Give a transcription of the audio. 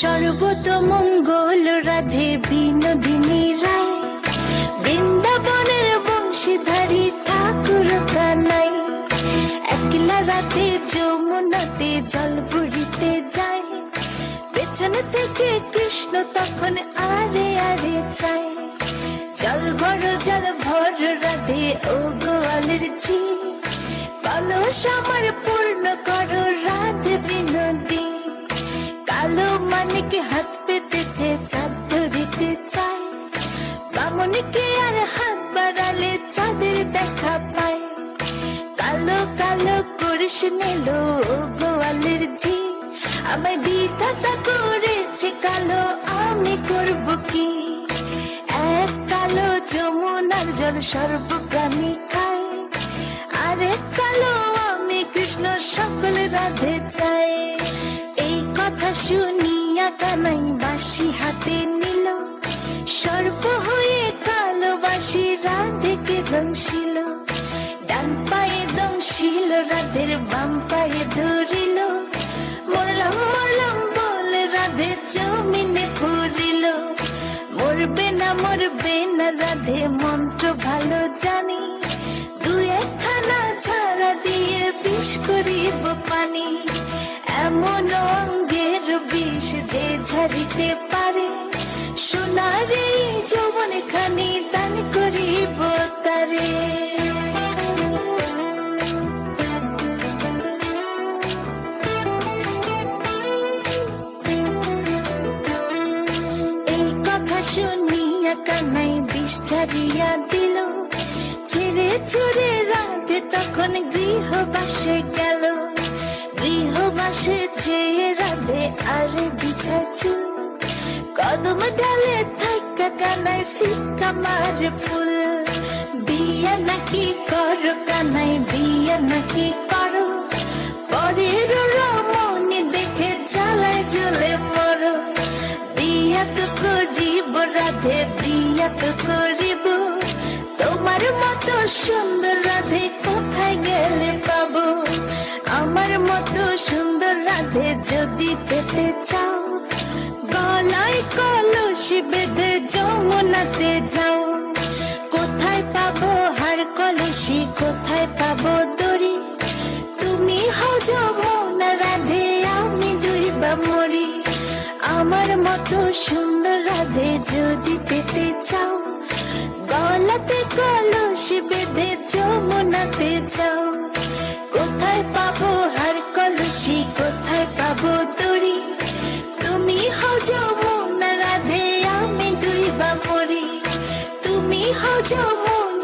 সর্বত মঙ্গল রাধে বিনোদিনী রায়। বৃন্দাবনের বংশীধারী ঠাকুর কানাই। একলা রাতে যমুনাতে জল বুড়িতে যায়। পেছনে থেকে কৃষ্ণ তখন আরে আরে চায়। জল ভর জল ভর রাধে ও গোয়ালের ঝি। কলস আমার পূর্ণ করো, রাধে মানিকে হাত পেতেছে চাঁদ ধরিতে চায়। বামনিকে আর হাত বাড়ালে চাঁদের দেখা পায়। কালো কালো করিস নিল গোয়ালের ঝি। আমায় বিধাতা করেছে কালো, আমি করব কি? এক কালো যমুনার জল সর্বপ্রাণী খায়। আরেক কালো আমি কৃষ্ণ, সকল রাধে চাই এই কথা শুনিয়া কানাই বাসি হাতে নিল। সর্প হয়ে কালো বাসি রাধেকে দংশিল ডান পায়ে দংশিল, রাধের বাম পায়ে ধরিল। মরলাম মরলাম বলে রাধে জমিনে পড়িল মরবে না মরবে না রাধে মন্ত্র ভালো জানি। দু একখানা করিব পানি এমন অঙ্গের বিষ যে ঝাড়িতে পারে। সোনারে যৌবন খানি দান করিব কানাই বিষ ছাড়িয়া দিল। ছেড়ে ছুড়ে রাতে তখন গৃহবাসে গেল। গৃহবাসে চেয়ে রাধে, আরে বিছা চুল কদম ডালে থাকা কানাই ফিকা মারে ফুল। বিয়া নাকি করো কানাই বিয়া নাকি করিব রাধে করিব তোমার মতো সুন্দর রাধে কোথায় গেলে পাবো? আমার মতো সুন্দর রাধে যদি পেতে চাও, গলায় কলসি বেঁধে যমুনাতে যাও। কোথায় পাবো হার কলসি, কোথায় পাবো মত সুন্দর রাধে যদি পেতে চাও। গলাতে কলস বেঁধে যমুনাতে চাও। কোথায় পাবো হার কলসি, কোথায় পাবো দড়ি? তুমি হও যমুনা রাধে, আমি ডুইবা মরি। তুমি হও যমুনা